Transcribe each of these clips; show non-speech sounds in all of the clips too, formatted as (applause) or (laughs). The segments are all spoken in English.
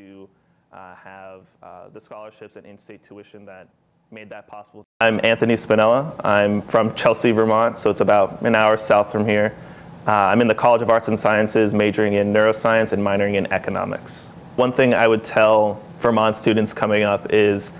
to uh, have uh, the scholarships and in-state tuition that made that possible. I'm Anthony Spinella. I'm from Chelsea, Vermont, so it's about an hour south from here. Uh, I'm in the College of Arts and Sciences, majoring in neuroscience and minoring in economics. One thing I would tell Vermont students coming up is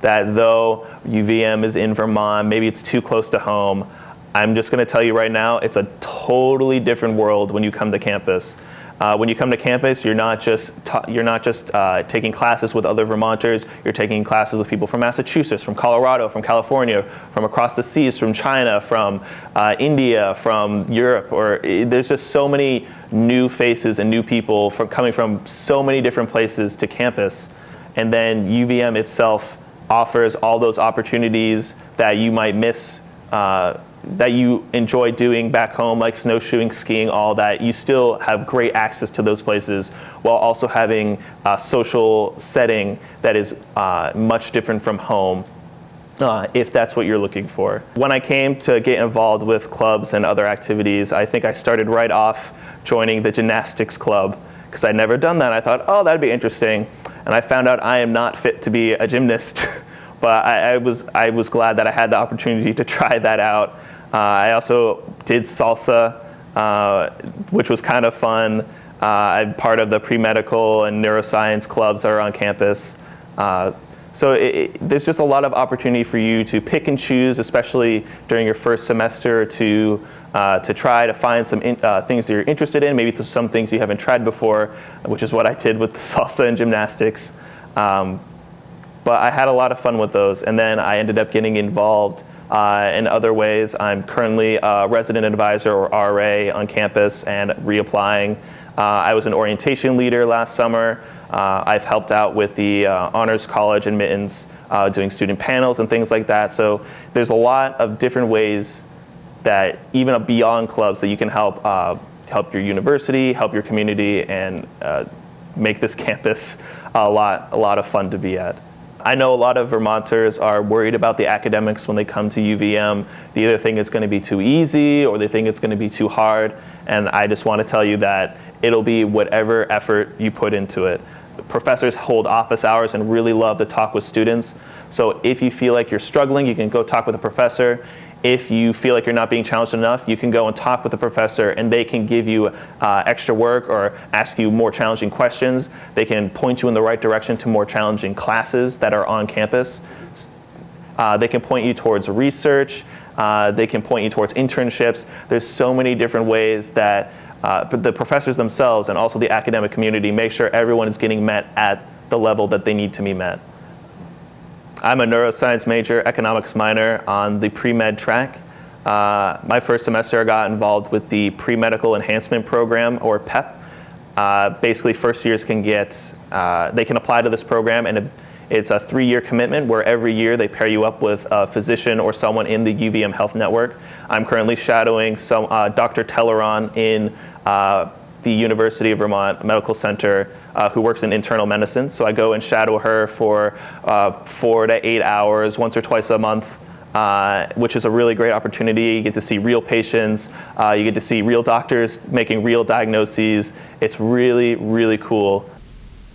that though UVM is in Vermont, maybe it's too close to home, I'm just going to tell you right now, it's a totally different world when you come to campus. Uh, when you come to campus, you're not just, you're not just uh, taking classes with other Vermonters, you're taking classes with people from Massachusetts, from Colorado, from California, from across the seas, from China, from uh, India, from Europe, or there's just so many new faces and new people from, coming from so many different places to campus. And then UVM itself offers all those opportunities that you might miss uh, that you enjoy doing back home, like snowshoeing, skiing, all that, you still have great access to those places while also having a social setting that is uh, much different from home. Uh, if that's what you're looking for. When I came to get involved with clubs and other activities, I think I started right off joining the gymnastics club because I'd never done that. I thought, oh, that'd be interesting. And I found out I am not fit to be a gymnast. (laughs) but I, I, was, I was glad that I had the opportunity to try that out. Uh, I also did salsa, uh, which was kind of fun. Uh, I'm part of the pre-medical and neuroscience clubs that are on campus. So it, it, there's just a lot of opportunity for you to pick and choose, especially during your first semester, to uh, to try to find some in, uh, things that you're interested in, maybe some things you haven't tried before, which is what I did with the (laughs) salsa and gymnastics. Um, but I had a lot of fun with those, and then I ended up getting involved uh, in other ways, I'm currently a resident advisor or RA on campus and reapplying. Uh, I was an orientation leader last summer. Uh, I've helped out with the uh, Honors College admittance, uh, doing student panels and things like that. So there's a lot of different ways that even beyond clubs that you can help uh, help your university, help your community, and make this (laughs) campus a lot, a lot of fun to be at. I know a lot of Vermonters are worried about the academics when they come to UVM. They either think it's going to be too easy or they think it's going to be too hard. And I just want to tell you that it'll be whatever effort you put into it. Professors hold office hours and really love to talk with students. So if you feel like you're struggling, you can go talk with a professor. If you feel like you're not being challenged enough, you can go and talk with the professor and they can give you uh, extra work or ask you more challenging questions. They can point you in the right direction to more challenging classes that are on campus. Uh, they can point you towards research. Uh, they can point you towards internships. There's so many different ways that uh, the professors themselves and also the academic community make sure everyone is getting met at the level that they need to be met. I'm a neuroscience major, economics minor on the pre-med track. Uh, my first semester I got involved with the pre-medical enhancement program or PEP. Uh, basically first years can get, uh, they can apply to this program and it's a three-year commitment where every year they pair you up with a physician or someone in the UVM Health Network. I'm currently shadowing some, uh, Dr. Telleron in uh, the University of Vermont Medical Center uh, who works in internal medicine. So I go and shadow her for uh, four to eight hours, once or twice a month. Uh, which is a really great opportunity. You get to see real patients. Uh, you get to see real doctors making real diagnoses. It's really, really cool.